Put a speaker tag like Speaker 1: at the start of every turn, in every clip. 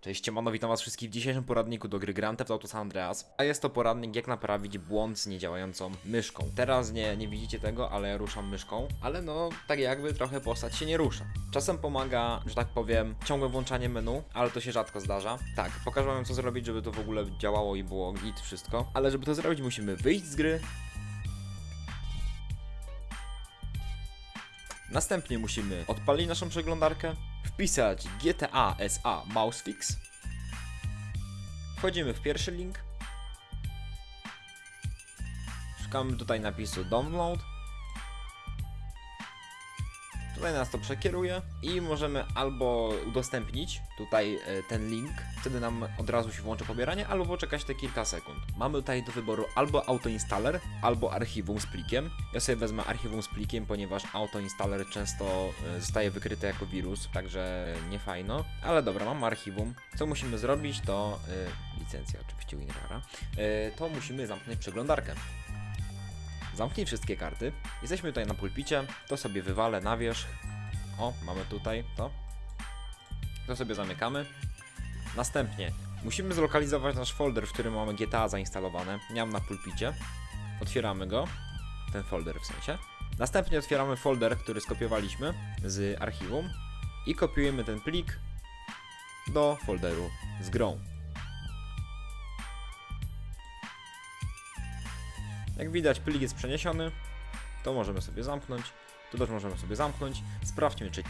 Speaker 1: Cześć, siemano, witam was wszystkich w dzisiejszym poradniku do gry Grand Theft Auto San Andreas. A jest to poradnik jak naprawić błąd z niedziałającą myszką. Teraz nie, nie widzicie tego, ale ja ruszam myszką, ale no tak jakby trochę postać się nie rusza. Czasem pomaga, że tak powiem, ciągłe włączanie menu, ale to się rzadko zdarza. Tak, pokażę wam co zrobić, żeby to w ogóle działało i było git wszystko. Ale żeby to zrobić musimy wyjść z gry, Następnie musimy odpalić naszą przeglądarkę, wpisać GTA SA Mousefix. Wchodzimy w pierwszy link. Szukamy tutaj napisu download. Tutaj nas to przekieruje i możemy albo udostępnić tutaj e, ten link, wtedy nam od razu się włączy pobieranie, albo poczekać te kilka sekund. Mamy tutaj do wyboru albo autoinstaller, albo archiwum z plikiem. Ja sobie wezmę archiwum z plikiem, ponieważ autoinstaller często e, zostaje wykryty jako wirus, także nie fajno. Ale dobra, mam archiwum. Co musimy zrobić to e, licencja oczywiście WinRara. E, to musimy zamknąć przeglądarkę. Zamknij wszystkie karty. Jesteśmy tutaj na pulpicie. To sobie wywalę na wierzch. O, mamy tutaj to. To sobie zamykamy. Następnie musimy zlokalizować nasz folder, w którym mamy GTA zainstalowane. Mam na pulpicie. Otwieramy go. Ten folder w sensie. Następnie otwieramy folder, który skopiowaliśmy z archiwum i kopiujemy ten plik do folderu z grą. Jak widać, plik jest przeniesiony. To możemy sobie zamknąć. Tu też możemy sobie zamknąć. Sprawdźmy, czy.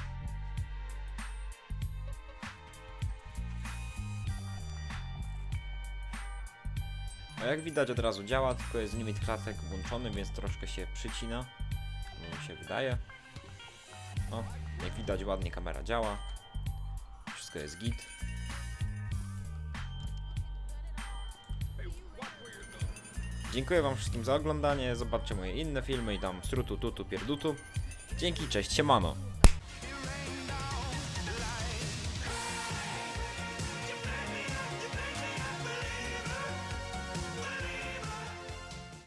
Speaker 1: A jak widać, od razu działa, tylko jest limit klatek włączony, więc troszkę się przycina. No mi się wydaje. O, jak widać, ładnie kamera działa. Wszystko jest git. Dziękuję wam wszystkim za oglądanie, zobaczcie moje inne filmy i tam strutu tutu pierdutu. Dzięki, cześć, siemano.